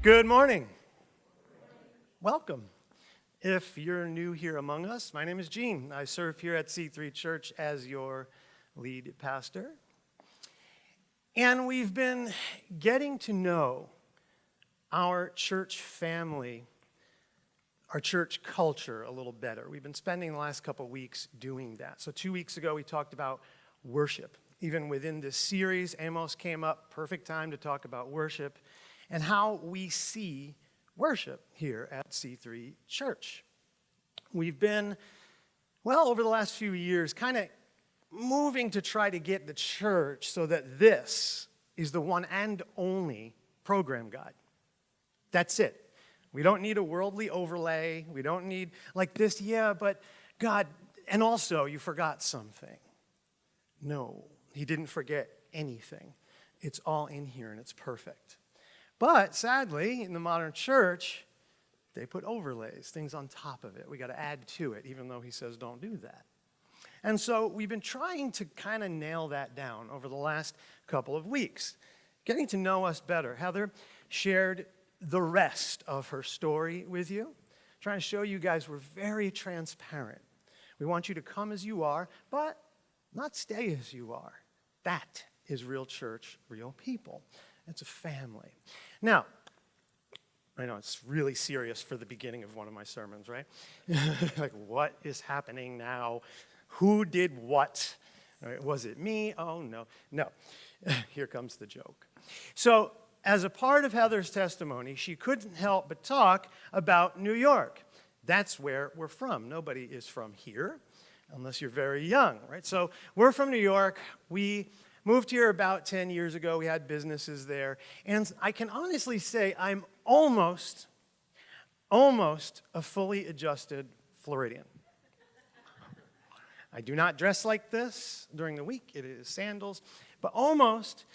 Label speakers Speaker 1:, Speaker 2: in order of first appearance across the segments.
Speaker 1: Good morning. Welcome. If you're new here among us, my name is Gene. I serve here at C3 Church as your lead pastor. And we've been getting to know our church family, our church culture a little better. We've been spending the last couple weeks doing that. So, two weeks ago, we talked about worship. Even within this series, Amos came up, perfect time to talk about worship and how we see worship here at C3 Church. We've been, well, over the last few years, kind of moving to try to get the church so that this is the one and only program guide. That's it. We don't need a worldly overlay. We don't need like this, yeah, but God, and also you forgot something. No, he didn't forget anything. It's all in here and it's perfect. But sadly, in the modern church, they put overlays, things on top of it. We got to add to it, even though he says don't do that. And so we've been trying to kind of nail that down over the last couple of weeks, getting to know us better. Heather shared the rest of her story with you, trying to show you guys we're very transparent. We want you to come as you are, but not stay as you are. That is real church, real people. It's a family. Now, I know it's really serious for the beginning of one of my sermons, right? like, what is happening now? Who did what? Right, was it me? Oh, no. No. Here comes the joke. So, as a part of Heather's testimony, she couldn't help but talk about New York. That's where we're from. Nobody is from here unless you're very young, right? So, we're from New York. We Moved here about 10 years ago. We had businesses there. And I can honestly say I'm almost, almost a fully adjusted Floridian. I do not dress like this during the week. It is sandals. But almost,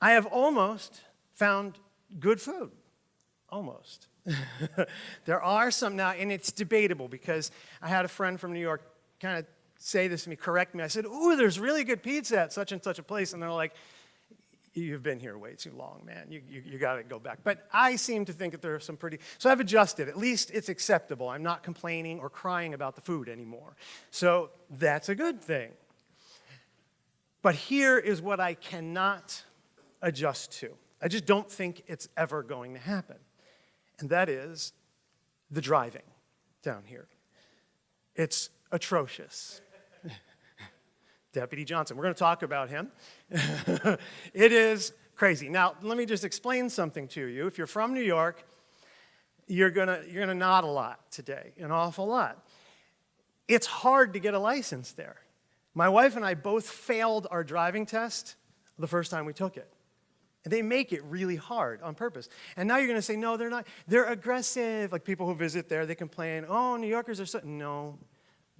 Speaker 1: I have almost found good food. Almost. there are some now, and it's debatable because I had a friend from New York kind of say this to me, correct me. I said, Ooh, there's really good pizza at such and such a place. And they're like, You've been here way too long, man. You, you, you got to go back. But I seem to think that there are some pretty, so I've adjusted. At least it's acceptable. I'm not complaining or crying about the food anymore. So that's a good thing. But here is what I cannot adjust to. I just don't think it's ever going to happen. And that is the driving down here. It's atrocious. Deputy Johnson. We're going to talk about him. it is crazy. Now, let me just explain something to you. If you're from New York, you're going to, you're going to nod a lot today, an awful lot. It's hard to get a license there. My wife and I both failed our driving test the first time we took it. And they make it really hard on purpose. And now you're going to say, no, they're not. They're aggressive. Like people who visit there, they complain, oh, New Yorkers are so. No,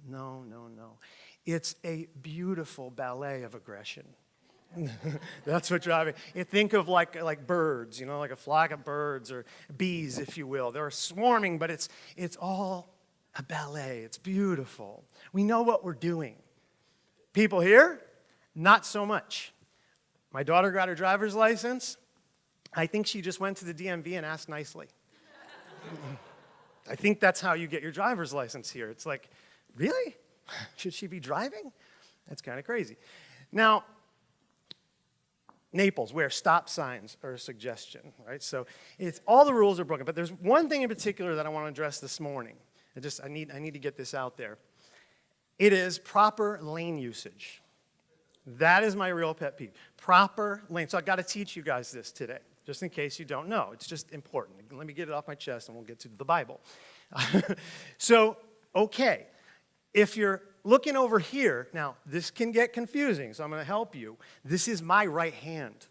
Speaker 1: no, no, no. It's a beautiful ballet of aggression. That's what driving. You think of like, like birds, you know, like a flock of birds or bees, if you will. They're swarming, but it's, it's all a ballet. It's beautiful. We know what we're doing. People here, not so much. My daughter got her driver's license. I think she just went to the DMV and asked nicely. I think that's how you get your driver's license here. It's like, really? Should she be driving? That's kind of crazy. Now, Naples, where stop signs are a suggestion, right? So it's, all the rules are broken. But there's one thing in particular that I want to address this morning. I just, I need, I need to get this out there. It is proper lane usage. That is my real pet peeve. Proper lane. So I've got to teach you guys this today, just in case you don't know. It's just important. Let me get it off my chest and we'll get to the Bible. so, okay, if you're looking over here, now this can get confusing, so I'm going to help you. This is my right hand,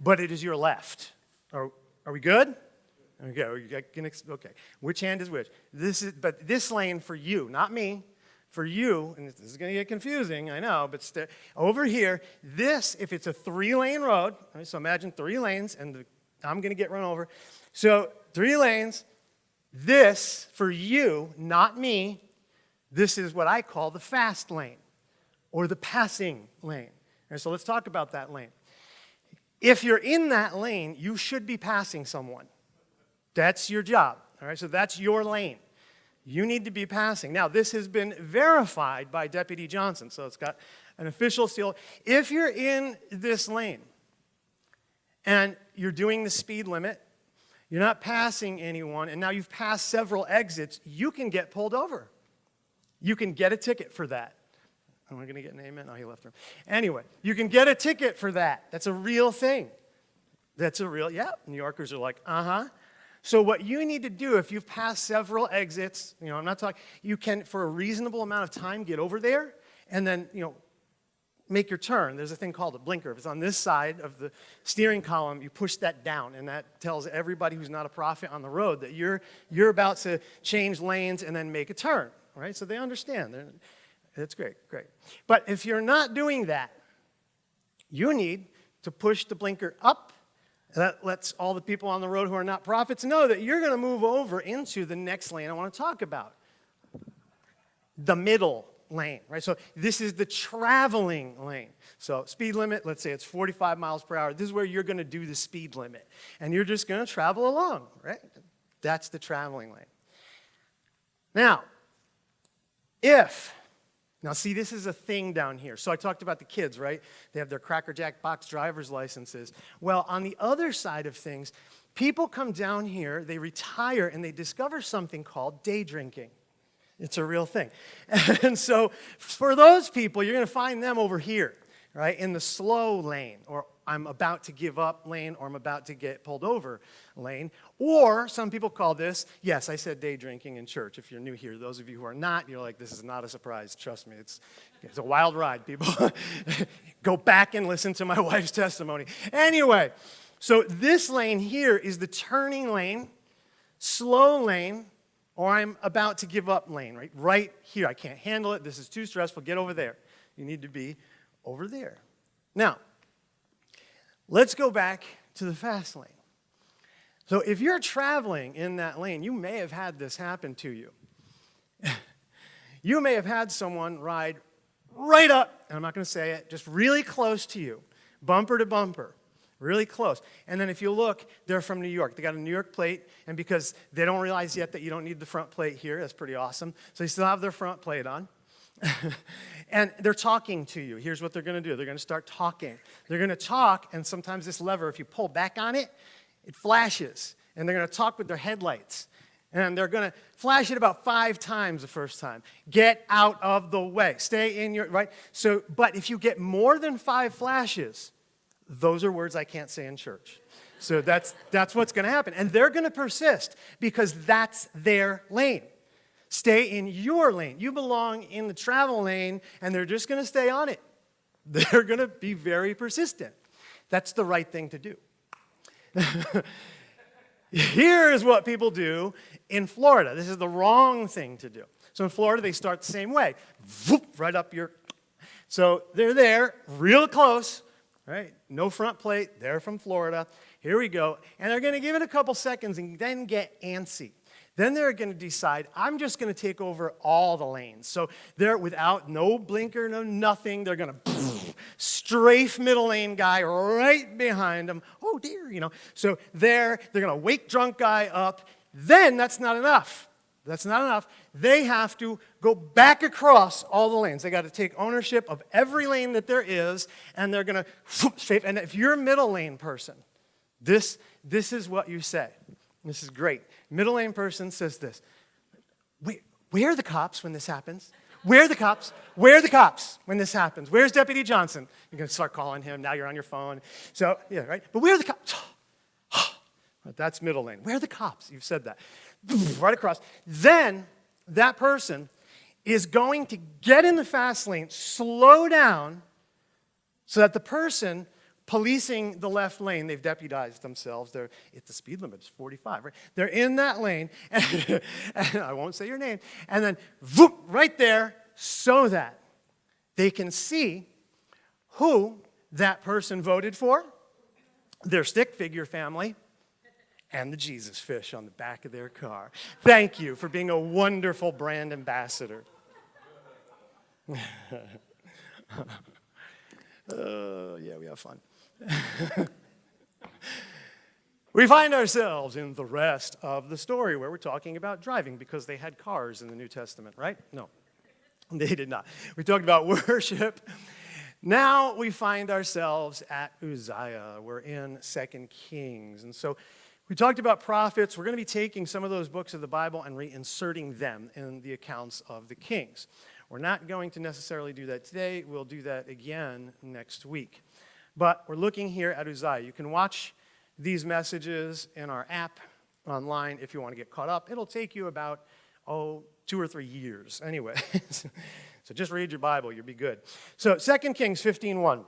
Speaker 1: but it is your left. Are, are we good? Okay, okay. Which hand is which? This is, but this lane for you, not me, for you, and this is going to get confusing, I know, but over here, this, if it's a three-lane road, right, so imagine three lanes, and the, I'm going to get run over. So three lanes, this for you, not me, this is what I call the fast lane or the passing lane. And so let's talk about that lane. If you're in that lane, you should be passing someone. That's your job. All right, so that's your lane. You need to be passing. Now, this has been verified by Deputy Johnson, so it's got an official seal. If you're in this lane and you're doing the speed limit, you're not passing anyone, and now you've passed several exits, you can get pulled over. You can get a ticket for that. Am I going to get an amen? Oh, he left room. Anyway, you can get a ticket for that. That's a real thing. That's a real, yeah. New Yorkers are like, uh huh. So what you need to do if you've passed several exits, you know, I'm not talking, you can, for a reasonable amount of time, get over there and then, you know, make your turn. There's a thing called a blinker. If it's on this side of the steering column, you push that down, and that tells everybody who's not a prophet on the road that you're, you're about to change lanes and then make a turn, right? So they understand. They're, that's great, great. But if you're not doing that, you need to push the blinker up that lets all the people on the road who are not prophets know that you're going to move over into the next lane I want to talk about the middle lane, right? So this is the traveling lane. So speed limit, let's say it's 45 miles per hour. This is where you're going to do the speed limit. And you're just going to travel along, right? That's the traveling lane. Now, if now, see, this is a thing down here. So I talked about the kids, right? They have their Cracker Jack box driver's licenses. Well, on the other side of things, people come down here, they retire, and they discover something called day drinking. It's a real thing. And so for those people, you're going to find them over here, right, in the slow lane, or I'm about to give up lane, or I'm about to get pulled over lane. Or some people call this, yes, I said day drinking in church. If you're new here, those of you who are not, you're like, this is not a surprise. Trust me, it's, it's a wild ride, people. Go back and listen to my wife's testimony. Anyway, so this lane here is the turning lane, slow lane, or I'm about to give up lane, right? Right here. I can't handle it. This is too stressful. Get over there. You need to be over there. Now, let's go back to the fast lane. So if you're traveling in that lane, you may have had this happen to you. you may have had someone ride right up, and I'm not going to say it, just really close to you, bumper to bumper, really close. And then if you look, they're from New York. They got a New York plate, and because they don't realize yet that you don't need the front plate here, that's pretty awesome. So they still have their front plate on. and they're talking to you. Here's what they're going to do. They're going to start talking. They're going to talk, and sometimes this lever, if you pull back on it, it flashes, and they're going to talk with their headlights. And they're going to flash it about five times the first time. Get out of the way. Stay in your, right? So, but if you get more than five flashes, those are words I can't say in church. So that's, that's what's going to happen. And they're going to persist because that's their lane. Stay in your lane. You belong in the travel lane, and they're just going to stay on it. They're going to be very persistent. That's the right thing to do. Here's what people do in Florida. This is the wrong thing to do. So in Florida, they start the same way. Voop, right up your... So they're there, real close, right? No front plate. They're from Florida. Here we go. And they're going to give it a couple seconds and then get antsy. Then they're going to decide, I'm just going to take over all the lanes. So they're without no blinker, no nothing. They're going to strafe middle lane guy right behind them. Oh dear, you know. So there, they're going to wake drunk guy up. Then that's not enough. That's not enough. They have to go back across all the lanes. They got to take ownership of every lane that there is, and they're going to strafe. And if you're a middle lane person, this, this is what you say. This is great. Middle lane person says this. Where are the cops when this happens? Where are the cops? Where are the cops when this happens? Where's Deputy Johnson? You're going to start calling him. Now you're on your phone. So, yeah, right? But where are the cops? That's middle lane. Where are the cops? You've said that. Right across. Then that person is going to get in the fast lane, slow down, so that the person policing the left lane. They've deputized themselves. They're, it's the speed limit, it's 45, right? They're in that lane, and, and I won't say your name, and then right there, so that they can see who that person voted for, their stick figure family, and the Jesus fish on the back of their car. Thank you for being a wonderful brand ambassador. Oh, yeah, we have fun. we find ourselves in the rest of the story where we're talking about driving because they had cars in the New Testament, right? No, they did not. We talked about worship. Now we find ourselves at Uzziah. We're in Second Kings. And so we talked about prophets. We're going to be taking some of those books of the Bible and reinserting them in the accounts of the kings. We're not going to necessarily do that today. We'll do that again next week. But we're looking here at Uzziah. You can watch these messages in our app online if you want to get caught up. It'll take you about, oh, two or three years anyway. so just read your Bible, you'll be good. So 2 Kings 15.1.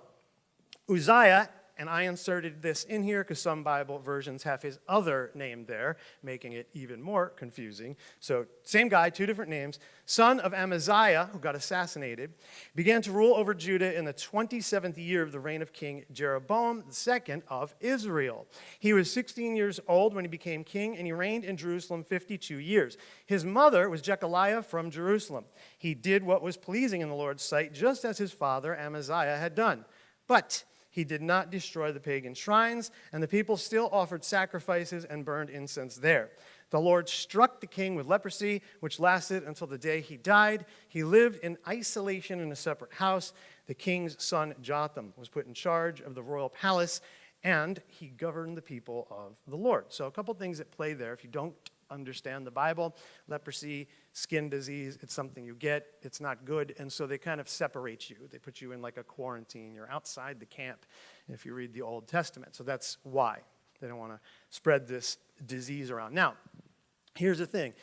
Speaker 1: Uzziah and I inserted this in here because some Bible versions have his other name there, making it even more confusing. So, same guy, two different names. Son of Amaziah, who got assassinated, began to rule over Judah in the 27th year of the reign of King Jeroboam II of Israel. He was 16 years old when he became king, and he reigned in Jerusalem 52 years. His mother was Jecoliah from Jerusalem. He did what was pleasing in the Lord's sight, just as his father Amaziah had done. But he did not destroy the pagan shrines, and the people still offered sacrifices and burned incense there. The Lord struck the king with leprosy, which lasted until the day he died. He lived in isolation in a separate house. The king's son Jotham was put in charge of the royal palace, and he governed the people of the Lord. So, a couple things that play there. If you don't understand the Bible, leprosy skin disease. It's something you get. It's not good. And so they kind of separate you. They put you in like a quarantine. You're outside the camp if you read the Old Testament. So that's why they don't want to spread this disease around. Now, here's the thing.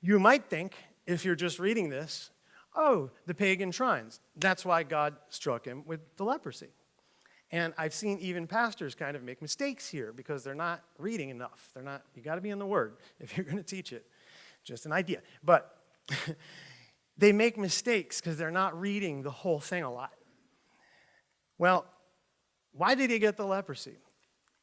Speaker 1: You might think, if you're just reading this, oh, the pagan shrines. That's why God struck him with the leprosy. And I've seen even pastors kind of make mistakes here because they're not reading enough. They're not, you got to be in the Word if you're going to teach it. Just an idea. But they make mistakes because they're not reading the whole thing a lot. Well, why did he get the leprosy?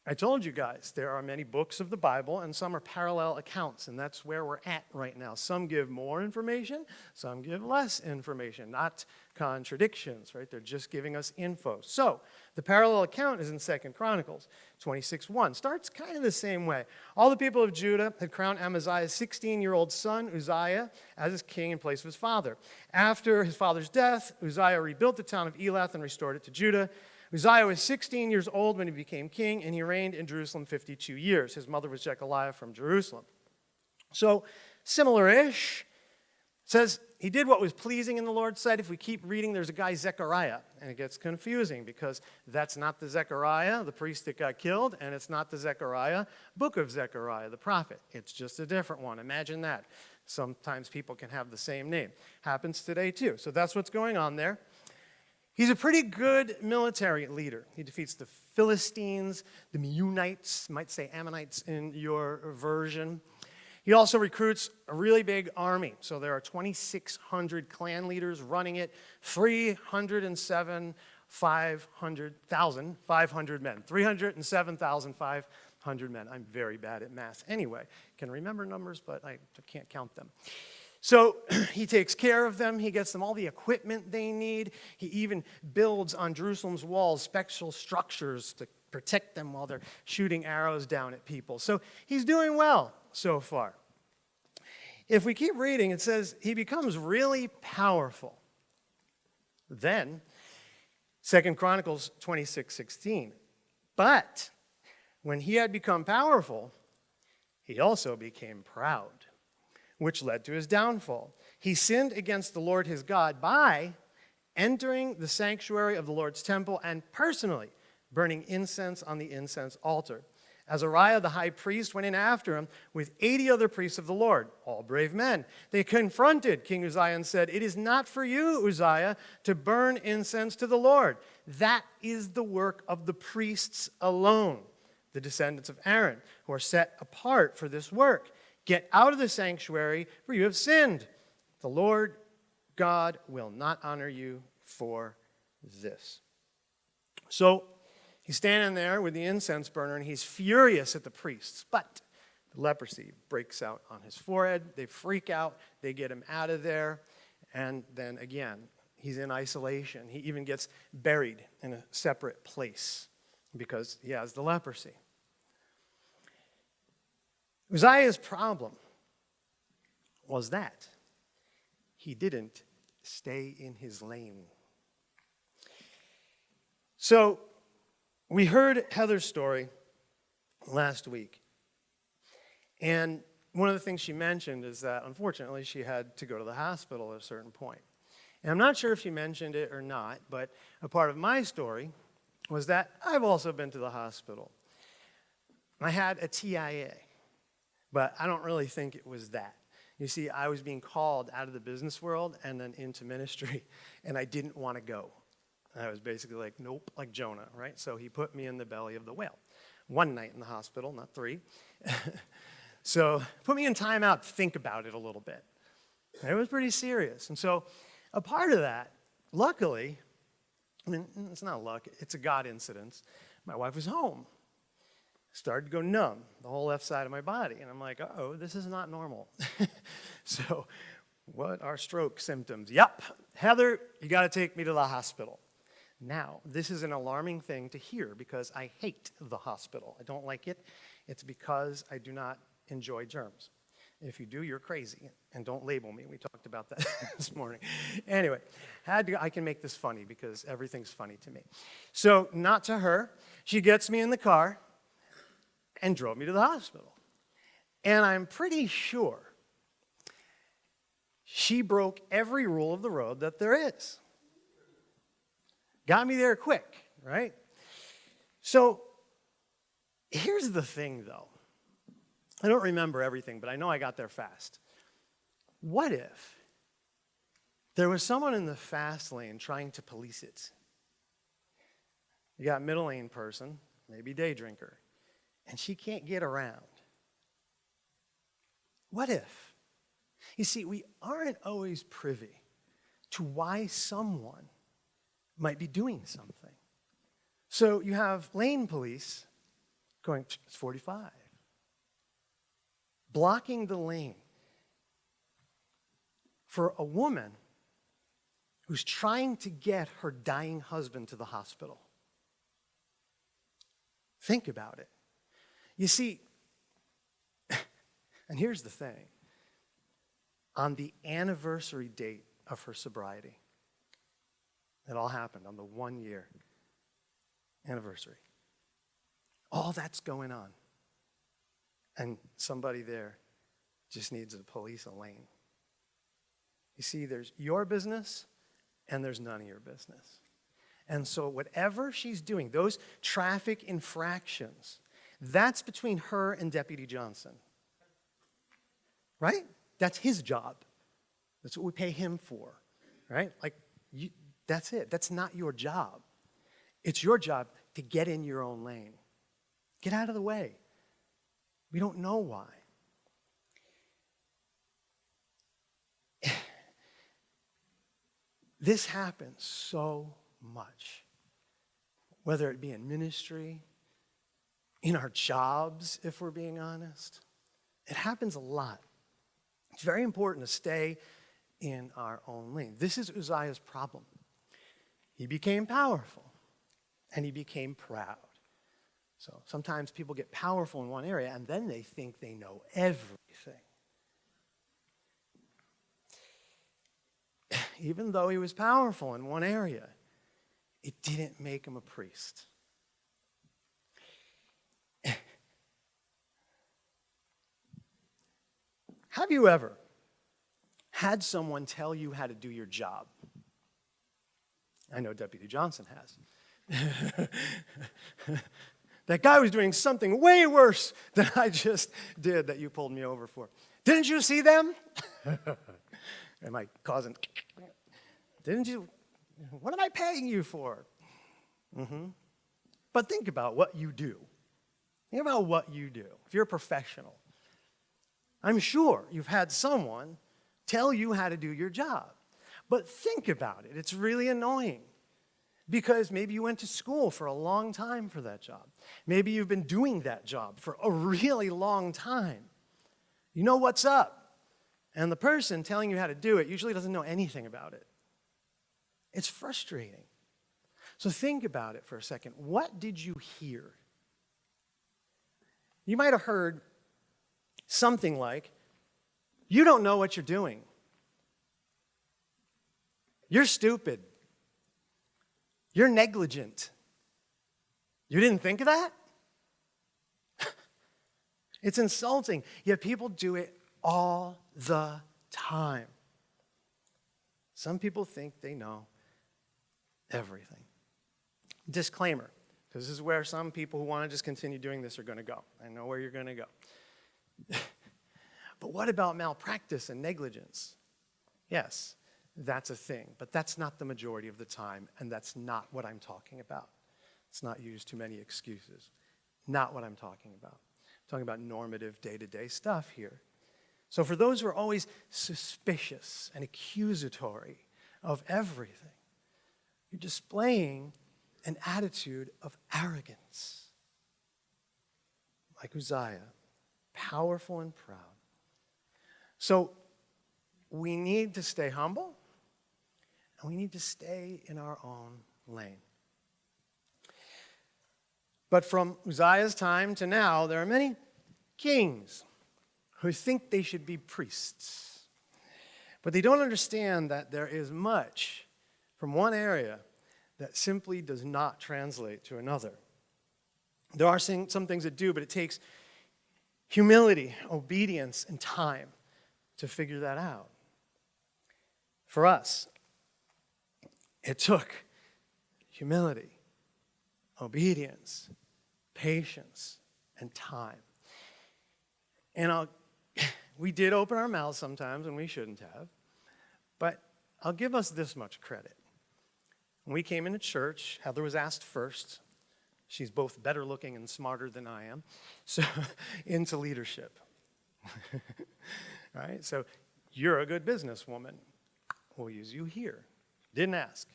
Speaker 1: I told you guys there are many books of the Bible and some are parallel accounts, and that's where we're at right now. Some give more information, some give less information, not contradictions, right? They're just giving us info. So the parallel account is in Second Chronicles 26.1. Starts kind of the same way. All the people of Judah had crowned Amaziah's 16-year-old son, Uzziah, as his king in place of his father. After his father's death, Uzziah rebuilt the town of Elath and restored it to Judah. Uzziah was 16 years old when he became king, and he reigned in Jerusalem 52 years. His mother was Jecoliah from Jerusalem. So, similar-ish. says he did what was pleasing in the Lord's sight. If we keep reading, there's a guy, Zechariah, and it gets confusing because that's not the Zechariah, the priest that got killed, and it's not the Zechariah, book of Zechariah, the prophet. It's just a different one. Imagine that. Sometimes people can have the same name. Happens today, too. So that's what's going on there. He's a pretty good military leader. He defeats the Philistines, the Meunites, might say Ammonites in your version. He also recruits a really big army. So there are 2,600 clan leaders running it, 307, 500,000, 500 men, 307,500 men. I'm very bad at math anyway. Can remember numbers, but I can't count them. So he takes care of them. He gets them all the equipment they need. He even builds on Jerusalem's walls special structures to protect them while they're shooting arrows down at people. So he's doing well so far. If we keep reading, it says he becomes really powerful. Then, Second Chronicles 26 16. But when he had become powerful, he also became proud which led to his downfall. He sinned against the Lord his God by entering the sanctuary of the Lord's temple and personally burning incense on the incense altar. Azariah the high priest went in after him with 80 other priests of the Lord, all brave men. They confronted King Uzziah and said, It is not for you, Uzziah, to burn incense to the Lord. That is the work of the priests alone, the descendants of Aaron, who are set apart for this work. Get out of the sanctuary, for you have sinned. The Lord God will not honor you for this. So he's standing there with the incense burner and he's furious at the priests. But the leprosy breaks out on his forehead. They freak out. They get him out of there. And then again, he's in isolation. He even gets buried in a separate place because he has the leprosy. Uzziah's problem was that he didn't stay in his lane. So, we heard Heather's story last week. And one of the things she mentioned is that unfortunately she had to go to the hospital at a certain point. And I'm not sure if she mentioned it or not, but a part of my story was that I've also been to the hospital. I had a TIA, but I don't really think it was that. You see, I was being called out of the business world and then into ministry, and I didn't want to go. I was basically like, nope, like Jonah, right? So he put me in the belly of the whale. One night in the hospital, not three. so put me in timeout think about it a little bit. it was pretty serious. And so a part of that, luckily, I mean, it's not luck, it's a God incident. My wife was home. Started to go numb, the whole left side of my body. And I'm like, oh, this is not normal. so, what are stroke symptoms? Yep, Heather, you got to take me to the hospital. Now, this is an alarming thing to hear because I hate the hospital. I don't like it. It's because I do not enjoy germs. If you do, you're crazy. And don't label me. We talked about that this morning. Anyway, had to, I can make this funny because everything's funny to me. So, not to her. She gets me in the car and drove me to the hospital. And I'm pretty sure she broke every rule of the road that there is. Got me there quick, right? So, here's the thing though. I don't remember everything, but I know I got there fast. What if there was someone in the fast lane trying to police it? You got middle lane person, maybe day drinker, and she can't get around. What if? You see, we aren't always privy to why someone might be doing something. So you have lane police going, it's 45 blocking the lane for a woman who's trying to get her dying husband to the hospital. Think about it. You see, and here's the thing on the anniversary date of her sobriety, it all happened on the one year anniversary. All that's going on. And somebody there just needs to police a lane. You see, there's your business and there's none of your business. And so, whatever she's doing, those traffic infractions, that's between her and Deputy Johnson. Right? That's his job. That's what we pay him for. Right? Like, you, that's it. That's not your job. It's your job to get in your own lane. Get out of the way. We don't know why. this happens so much, whether it be in ministry, in our jobs, if we're being honest. It happens a lot. It's very important to stay in our own lane. This is Uzziah's problem. He became powerful and he became proud. So sometimes people get powerful in one area and then they think they know everything. Even though he was powerful in one area, it didn't make him a priest. Have you ever had someone tell you how to do your job? I know Deputy Johnson has. That guy was doing something way worse than I just did that you pulled me over for. Didn't you see them? am I causing? Didn't you? What am I paying you for? Mm-hmm. But think about what you do. Think about what you do. If you're a professional, I'm sure you've had someone tell you how to do your job. But think about it. It's really annoying because maybe you went to school for a long time for that job. Maybe you've been doing that job for a really long time. You know what's up. And the person telling you how to do it usually doesn't know anything about it. It's frustrating. So think about it for a second. What did you hear? You might have heard something like, You don't know what you're doing. You're stupid. You're negligent. You didn't think of that? it's insulting, yet people do it all the time. Some people think they know everything. Disclaimer because this is where some people who want to just continue doing this are going to go. I know where you're going to go. but what about malpractice and negligence? Yes, that's a thing, but that's not the majority of the time, and that's not what I'm talking about. Let's not use too many excuses. Not what I'm talking about. I'm talking about normative day to day stuff here. So, for those who are always suspicious and accusatory of everything, you're displaying an attitude of arrogance. Like Uzziah, powerful and proud. So, we need to stay humble and we need to stay in our own lane. But from Uzziah's time to now, there are many kings who think they should be priests. But they don't understand that there is much from one area that simply does not translate to another. There are some things that do, but it takes humility, obedience, and time to figure that out. For us, it took humility, obedience, patience, and time. And I'll, we did open our mouths sometimes and we shouldn't have, but I'll give us this much credit. When we came into church, Heather was asked first. She's both better looking and smarter than I am. So, into leadership. right? So, you're a good businesswoman. We'll use you here. Didn't ask.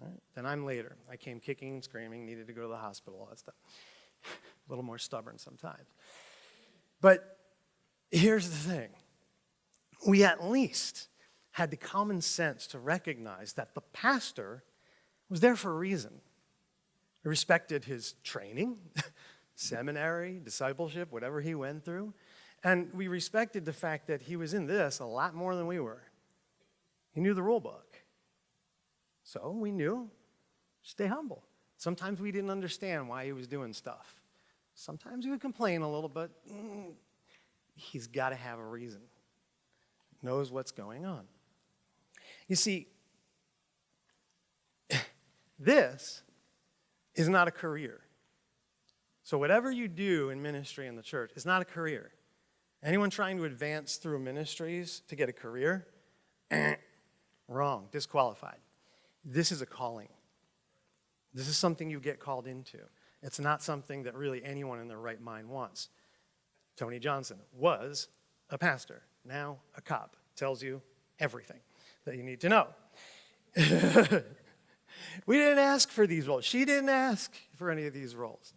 Speaker 1: Right? Then I'm later. I came kicking and screaming, needed to go to the hospital, all that stuff. a little more stubborn sometimes. But here's the thing we at least had the common sense to recognize that the pastor was there for a reason. He respected his training, seminary, discipleship, whatever he went through. And we respected the fact that he was in this a lot more than we were. He knew the rule book. So we knew, stay humble. Sometimes we didn't understand why he was doing stuff. Sometimes we would complain a little, but mm, he's got to have a reason. Knows what's going on. You see, this is not a career. So, whatever you do in ministry in the church is not a career. Anyone trying to advance through ministries to get a career, wrong, disqualified. This is a calling. This is something you get called into. It's not something that really anyone in their right mind wants. Tony Johnson was a pastor, now a cop, tells you everything that you need to know. we didn't ask for these roles. She didn't ask for any of these roles.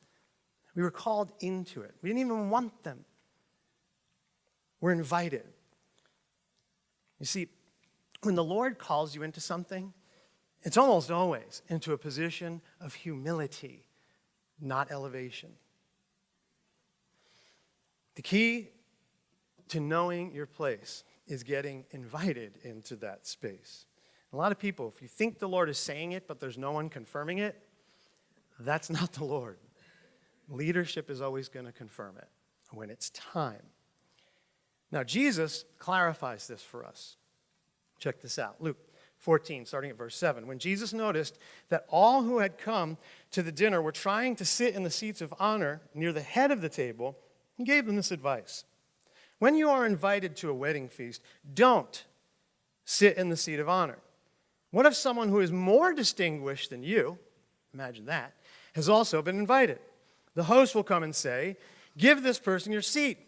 Speaker 1: We were called into it. We didn't even want them. We're invited. You see, when the Lord calls you into something, it's almost always into a position of humility, not elevation. The key to knowing your place is getting invited into that space. A lot of people, if you think the Lord is saying it, but there's no one confirming it, that's not the Lord. Leadership is always going to confirm it when it's time. Now, Jesus clarifies this for us. Check this out Luke 14, starting at verse 7. When Jesus noticed that all who had come to the dinner were trying to sit in the seats of honor near the head of the table, he gave them this advice when you are invited to a wedding feast, don't sit in the seat of honor. What if someone who is more distinguished than you, imagine that, has also been invited? The host will come and say, Give this person your seat.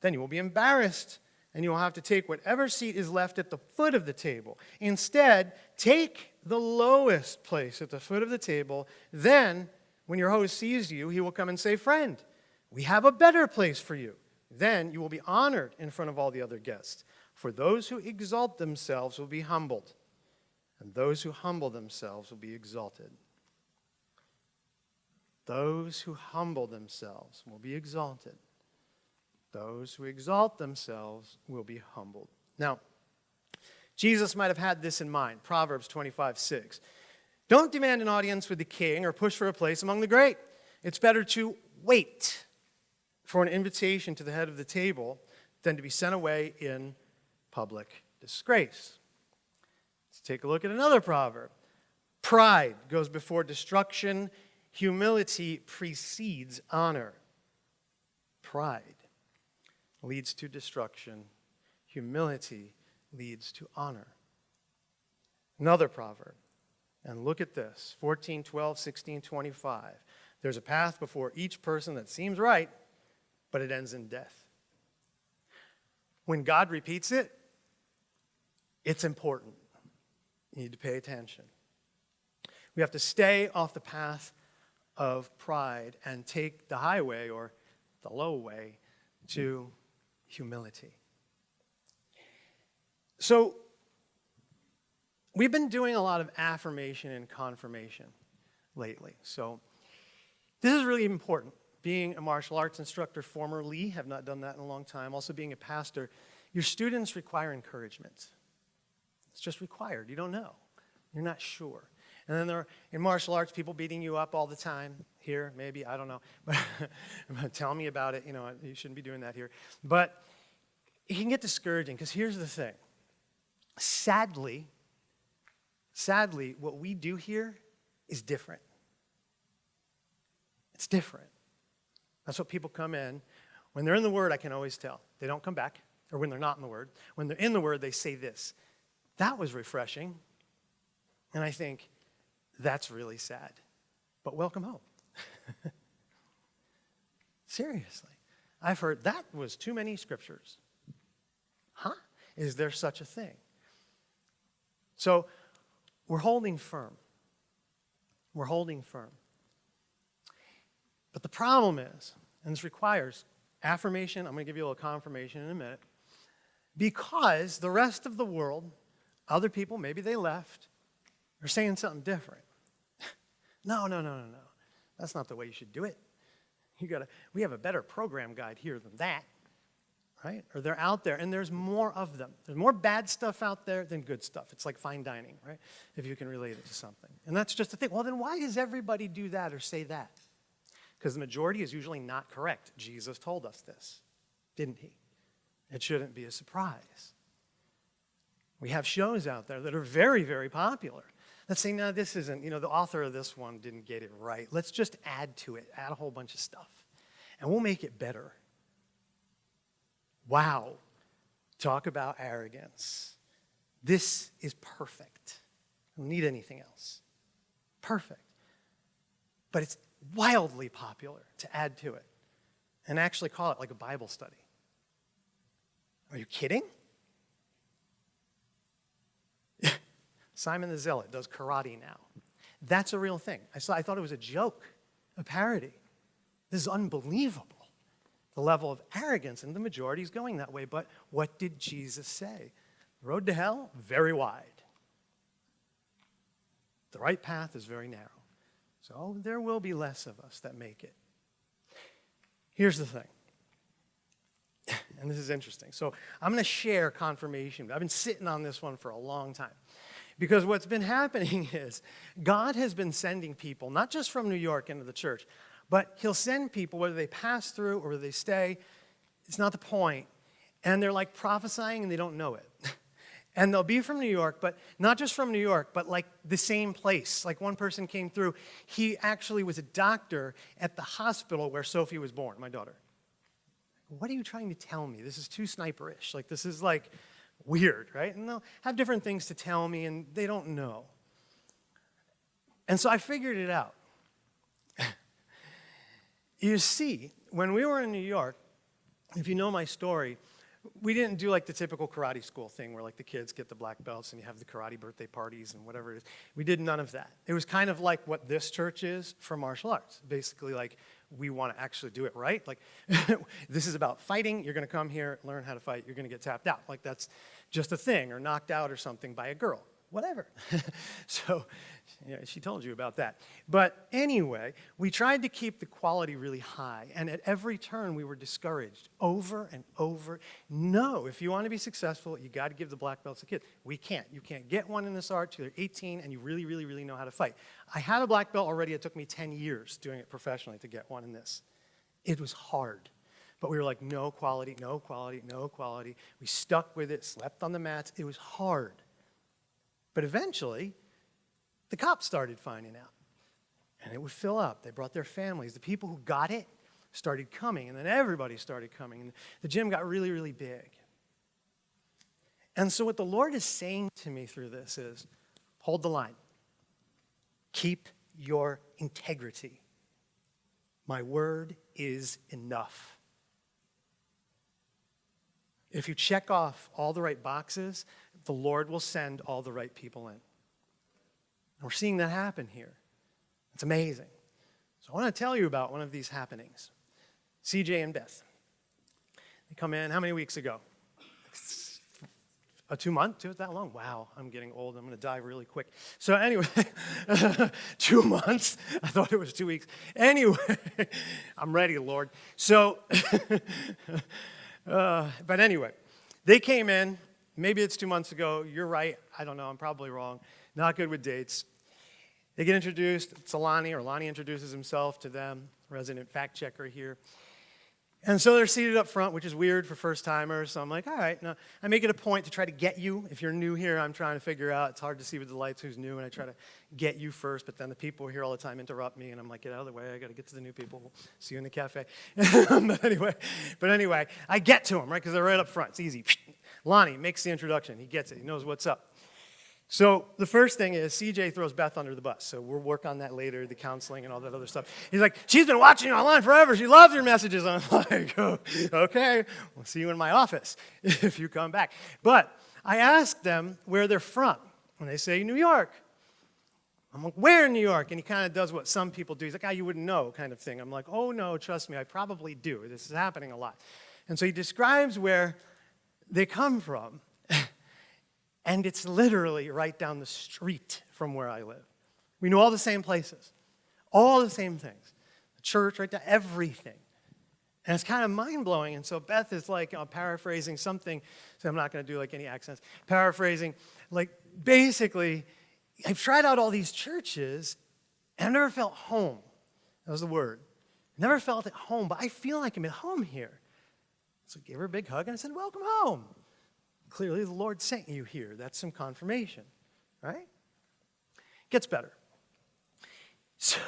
Speaker 1: Then you will be embarrassed and you will have to take whatever seat is left at the foot of the table. Instead, take the lowest place at the foot of the table. Then, when your host sees you, he will come and say, Friend, we have a better place for you. Then you will be honored in front of all the other guests. For those who exalt themselves will be humbled, and those who humble themselves will be exalted. Those who humble themselves will be exalted. Those who exalt themselves will be humbled. Now, Jesus might have had this in mind Proverbs 25 6. Don't demand an audience with the king or push for a place among the great. It's better to wait for an invitation to the head of the table than to be sent away in public disgrace. Take a look at another proverb. Pride goes before destruction, humility precedes honor. Pride leads to destruction, humility leads to honor. Another proverb, and look at this 14, 12, 16, 25. There's a path before each person that seems right, but it ends in death. When God repeats it, it's important. You need to pay attention. We have to stay off the path of pride and take the highway or the low way to humility. So, we've been doing a lot of affirmation and confirmation lately. So, this is really important. Being a martial arts instructor formerly, have not done that in a long time, also being a pastor, your students require encouragement. It's just required. You don't know. You're not sure. And then there are, in martial arts, people beating you up all the time. Here, maybe, I don't know. But tell me about it. You know, you shouldn't be doing that here. But it can get discouraging because here's the thing. Sadly, sadly, what we do here is different. It's different. That's what people come in. When they're in the Word, I can always tell. They don't come back, or when they're not in the Word. When they're in the Word, they say this. That was refreshing. And I think, that's really sad. But welcome home. Seriously. I've heard that was too many scriptures. Huh? Is there such a thing? So we're holding firm. We're holding firm. But the problem is, and this requires affirmation, I'm going to give you a little confirmation in a minute, because the rest of the world, other people, maybe they left, are saying something different. no, no, no, no, no. That's not the way you should do it. You gotta, we have a better program guide here than that, right? Or they're out there, and there's more of them. There's more bad stuff out there than good stuff. It's like fine dining, right? If you can relate it to something. And that's just the thing. Well, then why does everybody do that or say that? Because the majority is usually not correct. Jesus told us this, didn't he? It shouldn't be a surprise. We have shows out there that are very, very popular. Let's say, no, this isn't, you know, the author of this one didn't get it right. Let's just add to it, add a whole bunch of stuff, and we'll make it better. Wow. Talk about arrogance. This is perfect. I don't need anything else. Perfect. But it's wildly popular to add to it and actually call it like a Bible study. Are you kidding? Simon the Zealot does karate now. That's a real thing. I, saw, I thought it was a joke, a parody. This is unbelievable. The level of arrogance, and the majority is going that way. But what did Jesus say? The road to hell, very wide. The right path is very narrow. So there will be less of us that make it. Here's the thing, and this is interesting. So I'm going to share confirmation. I've been sitting on this one for a long time. Because what's been happening is God has been sending people, not just from New York into the church, but He'll send people, whether they pass through or whether they stay, it's not the point. And they're like prophesying and they don't know it. And they'll be from New York, but not just from New York, but like the same place. Like one person came through, he actually was a doctor at the hospital where Sophie was born, my daughter. What are you trying to tell me? This is too sniperish. Like, this is like weird, right? And they'll have different things to tell me, and they don't know. And so I figured it out. you see, when we were in New York, if you know my story, we didn't do like the typical karate school thing where like the kids get the black belts and you have the karate birthday parties and whatever it is. We did none of that. It was kind of like what this church is for martial arts. Basically like we want to actually do it right. Like this is about fighting. You're going to come here, learn how to fight. You're going to get tapped out. Like that's just a thing or knocked out or something by a girl. Whatever. so yeah, she told you about that. But anyway, we tried to keep the quality really high, and at every turn we were discouraged over and over. No, if you want to be successful, you got to give the black belts to kids. We can't. You can't get one in this art till you're 18 and you really, really, really know how to fight. I had a black belt already. It took me 10 years doing it professionally to get one in this. It was hard. But we were like, no quality, no quality, no quality. We stuck with it, slept on the mats. It was hard. But eventually, the cops started finding out. And it would fill up. They brought their families. The people who got it started coming, and then everybody started coming. And the gym got really, really big. And so, what the Lord is saying to me through this is hold the line, keep your integrity. My word is enough. If you check off all the right boxes, the Lord will send all the right people in. And we're seeing that happen here. It's amazing. So I want to tell you about one of these happenings. CJ and Beth. They come in how many weeks ago? A two month? Two that long? Wow, I'm getting old. I'm going to die really quick. So anyway, two months. I thought it was two weeks. Anyway, I'm ready, Lord. So, uh, but anyway, they came in. Maybe it's two months ago. You're right. I don't know. I'm probably wrong. Not good with dates. They get introduced. It's Alani, or Lonnie introduces himself to them, resident fact checker here. And so they're seated up front, which is weird for first timers. So I'm like, all right, now I make it a point to try to get you. If you're new here, I'm trying to figure out. It's hard to see with the lights who's new, and I try to get you first. But then the people here all the time interrupt me, and I'm like, get out of the way. I got to get to the new people. See you in the cafe. but anyway, but anyway, I get to them right because they're right up front. It's easy. Lonnie makes the introduction. He gets it. He knows what's up. So the first thing is CJ throws Beth under the bus. So we'll work on that later, the counseling and all that other stuff. He's like, she's been watching you online forever. She loves your messages. I'm like, oh, okay, we'll see you in my office if you come back. But I asked them where they're from, and they say New York. I'm like, where in New York? And he kind of does what some people do. He's like, ah, you wouldn't know, kind of thing. I'm like, oh no, trust me, I probably do. This is happening a lot. And so he describes where they come from. And it's literally right down the street from where I live. We know all the same places, all the same things. The church, right there, everything. And it's kind of mind blowing. And so Beth is like uh, paraphrasing something, so I'm not going to do like any accents, paraphrasing, like basically, I've tried out all these churches and I've never felt home. That was the word. Never felt at home, but I feel like I'm at home here. So I gave her a big hug and I said, Welcome home. Clearly, the Lord sent you here. That's some confirmation, right? Gets better. So,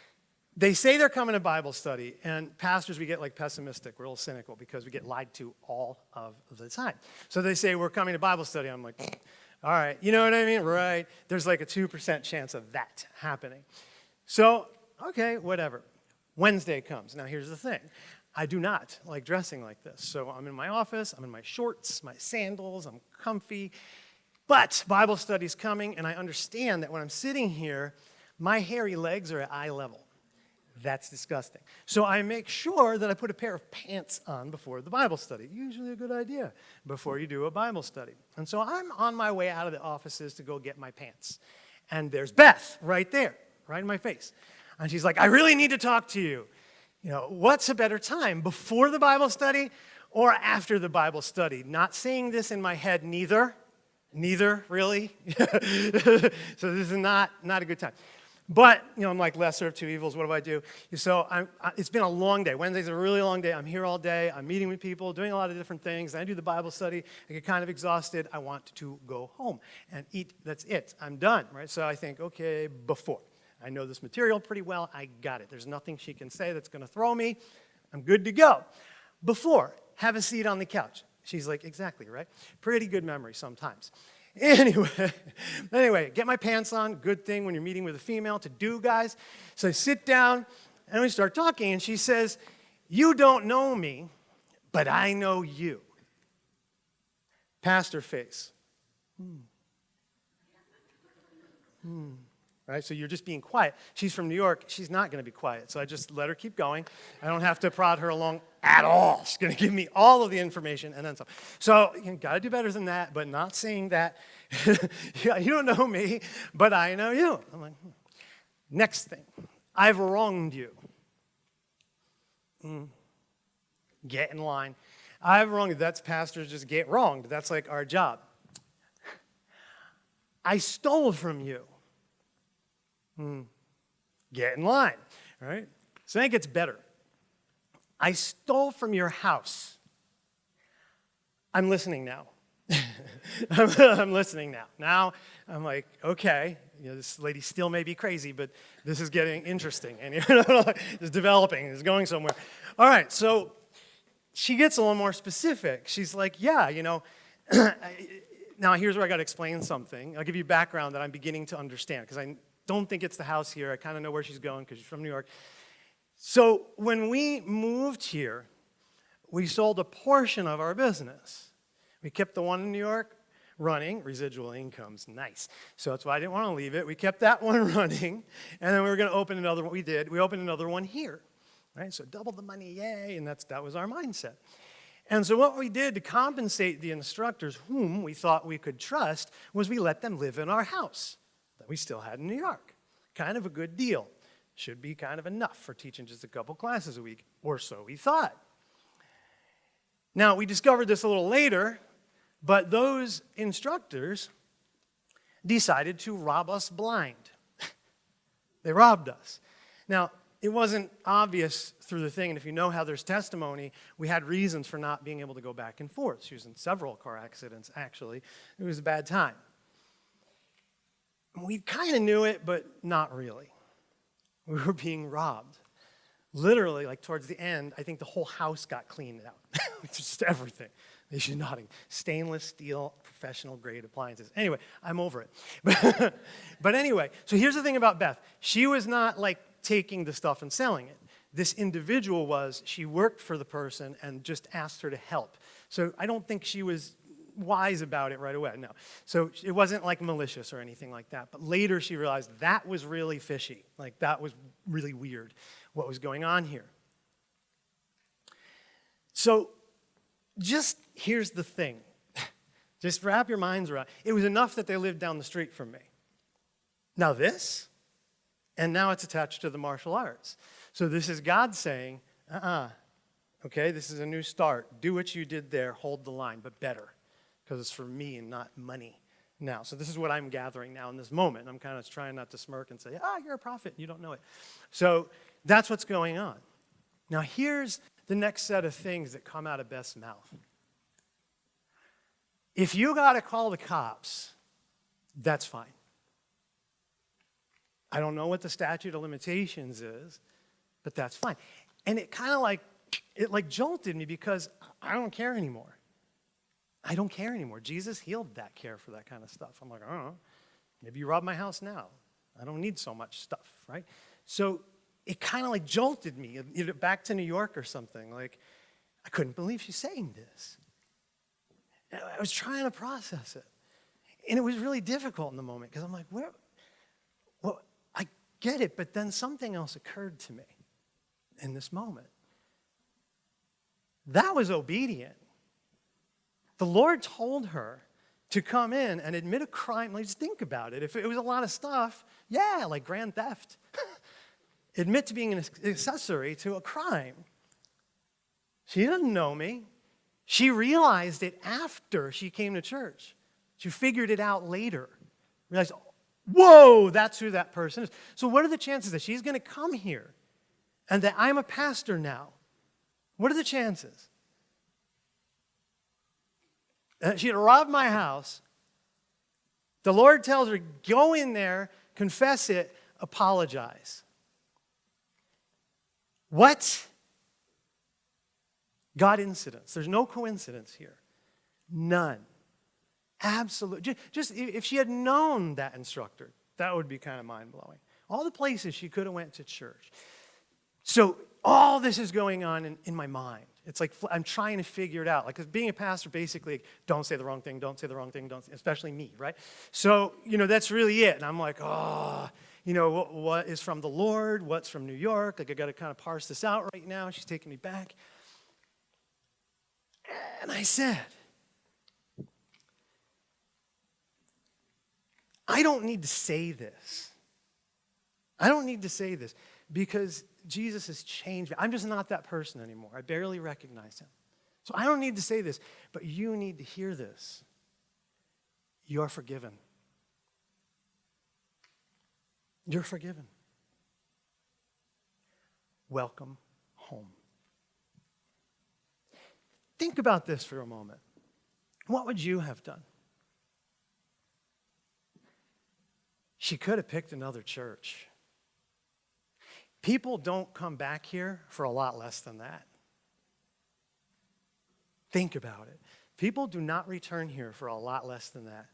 Speaker 1: they say they're coming to Bible study, and pastors, we get like pessimistic, we're a little cynical because we get lied to all of the time. So they say, We're coming to Bible study. I'm like, All right, you know what I mean? Right. There's like a 2% chance of that happening. So, okay, whatever. Wednesday comes. Now, here's the thing I do not like dressing like this. So I'm in my office, I'm in my shorts, my sandals, I'm comfy. But Bible study's coming, and I understand that when I'm sitting here, my hairy legs are at eye level. That's disgusting. So I make sure that I put a pair of pants on before the Bible study. Usually a good idea before you do a Bible study. And so I'm on my way out of the offices to go get my pants. And there's Beth right there, right in my face. And she's like, I really need to talk to you. You know, what's a better time, before the Bible study or after the Bible study? Not saying this in my head, neither. Neither, really. so this is not, not a good time. But, you know, I'm like, lesser of two evils, what do I do? So I'm, it's been a long day. Wednesday's a really long day. I'm here all day. I'm meeting with people, doing a lot of different things. I do the Bible study. I get kind of exhausted. I want to go home and eat. That's it. I'm done, right? So I think, okay, before. I know this material pretty well. I got it. There's nothing she can say that's going to throw me. I'm good to go. Before, have a seat on the couch. She's like, exactly, right? Pretty good memory sometimes. Anyway, anyway, get my pants on. Good thing when you're meeting with a female to do, guys. So I sit down and we start talking, and she says, You don't know me, but I know you. Pastor face. Hmm. Hmm. Right? So you're just being quiet. She's from New York. She's not going to be quiet. So I just let her keep going. I don't have to prod her along at all. She's going to give me all of the information and then some. So you got to do better than that, but not saying that. you don't know me, but I know you. I'm like, hmm. next thing, I've wronged you. Mm. Get in line. I've wronged you. That's pastors just get wronged. That's like our job. I stole from you. Hmm. Get in line, right? So then it gets better. I stole from your house. I'm listening now. I'm listening now. Now I'm like, okay, you know, this lady still may be crazy, but this is getting interesting and it's developing, it's going somewhere. All right, so she gets a little more specific. She's like, yeah, you know, now here's where I got to explain something. I'll give you background that I'm beginning to understand because I don't think it's the house here. I kind of know where she's going because she's from New York. So when we moved here, we sold a portion of our business. We kept the one in New York running, residual income's nice. So that's why I didn't want to leave it. We kept that one running, and then we were going to open another one. We did. We opened another one here, right? So double the money, yay, and that's, that was our mindset. And so what we did to compensate the instructors whom we thought we could trust was we let them live in our house that we still had in New York. Kind of a good deal. Should be kind of enough for teaching just a couple classes a week, or so we thought. Now, we discovered this a little later, but those instructors decided to rob us blind. they robbed us. Now, it wasn't obvious through the thing, and if you know how there's testimony, we had reasons for not being able to go back and forth. She was in several car accidents, actually. It was a bad time. We kind of knew it, but not really. We were being robbed. Literally, like towards the end, I think the whole house got cleaned out. Just everything. She's nodding. Stainless steel, professional grade appliances. Anyway, I'm over it. But, but anyway, so here's the thing about Beth. She was not like taking the stuff and selling it. This individual was, she worked for the person and just asked her to help. So I don't think she was wise about it right away, no. So it wasn't like malicious or anything like that. But later she realized that was really fishy. Like that was really weird, what was going on here. So just here's the thing. just wrap your minds around. It was enough that they lived down the street from me. Now this, and now it's attached to the martial arts. So this is God saying, uh-uh, okay, this is a new start. Do what you did there, hold the line, but better because it's for me and not money now. So this is what I'm gathering now in this moment. I'm kind of trying not to smirk and say, ah, you're a prophet, and you don't know it. So that's what's going on. Now here's the next set of things that come out of Beth's mouth. If you got to call the cops, that's fine. I don't know what the statute of limitations is, but that's fine. And it kind of like, it like jolted me because I don't care anymore. I don't care anymore. Jesus healed that care for that kind of stuff. I'm like, I don't know. Maybe you rob my house now. I don't need so much stuff, right? So it kind of like jolted me back to New York or something. Like, I couldn't believe she's saying this. I was trying to process it. And it was really difficult in the moment because I'm like, where? Well, I get it, but then something else occurred to me in this moment. That was obedient. The Lord told her to come in and admit a crime. Like, just think about it. If it was a lot of stuff, yeah, like grand theft. admit to being an accessory to a crime. She doesn't know me. She realized it after she came to church. She figured it out later. Realized, whoa, that's who that person is. So what are the chances that she's going to come here and that I'm a pastor now? What are the chances? Uh, she had robbed my house. The Lord tells her, go in there, confess it, apologize. What? God incidents. There's no coincidence here. None. Absolutely. Just if she had known that instructor, that would be kind of mind-blowing. All the places she could have went to church. So all this is going on in, in my mind. It's like I'm trying to figure it out. Like, being a pastor, basically, don't say the wrong thing, don't say the wrong thing, don't, especially me, right? So, you know, that's really it. And I'm like, oh, you know, what, what is from the Lord, what's from New York. Like, I got to kind of parse this out right now. She's taking me back. And I said, I don't need to say this. I don't need to say this because Jesus has changed me. I'm just not that person anymore. I barely recognize him. So I don't need to say this, but you need to hear this. You're forgiven. You're forgiven. Welcome home. Think about this for a moment. What would you have done? She could have picked another church. People don't come back here for a lot less than that. Think about it. People do not return here for a lot less than that.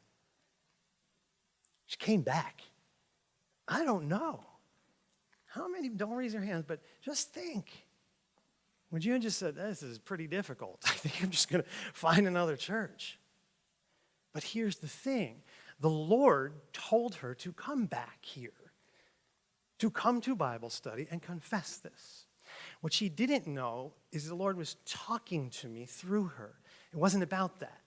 Speaker 1: She came back. I don't know. How many, don't raise your hands, but just think. Would you have just said, this is pretty difficult. I think I'm just going to find another church. But here's the thing the Lord told her to come back here, to come to Bible study and confess this. What she didn't know is the Lord was talking to me through her. It wasn't about that.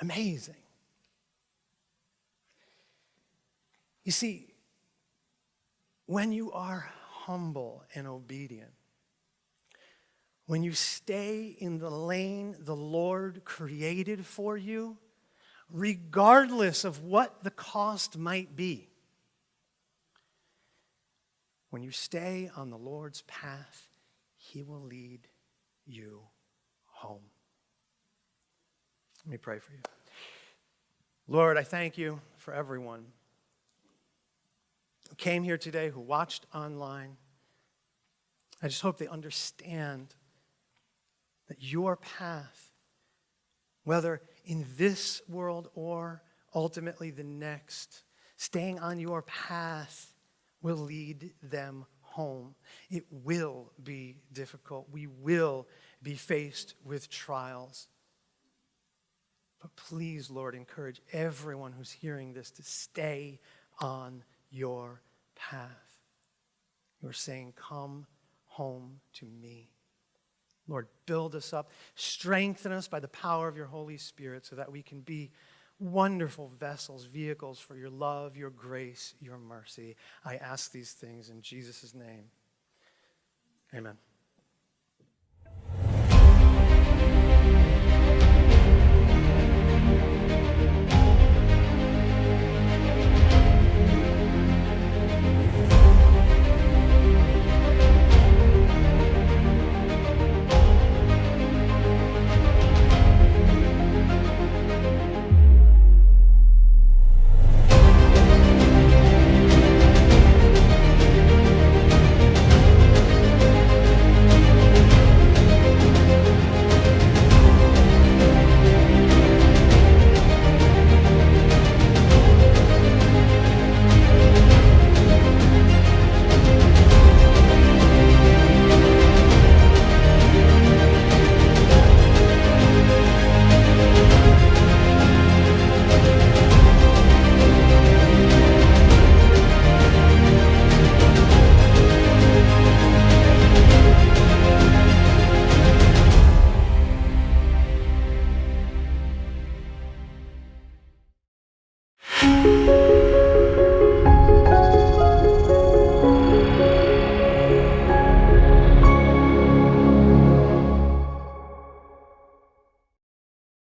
Speaker 1: Amazing. You see, when you are humble and obedient, when you stay in the lane the Lord created for you, regardless of what the cost might be, when you stay on the Lord's path, He will lead you home. Let me pray for you. Lord, I thank you for everyone who came here today, who watched online. I just hope they understand that your path, whether in this world or ultimately the next, staying on your path will lead them home. It will be difficult. We will be faced with trials. But please, Lord, encourage everyone who's hearing this to stay on your path. You're saying, Come home to me. Lord, build us up, strengthen us by the power of your Holy Spirit so that we can be wonderful vessels, vehicles for your love, your grace, your mercy. I ask these things in Jesus' name. Amen.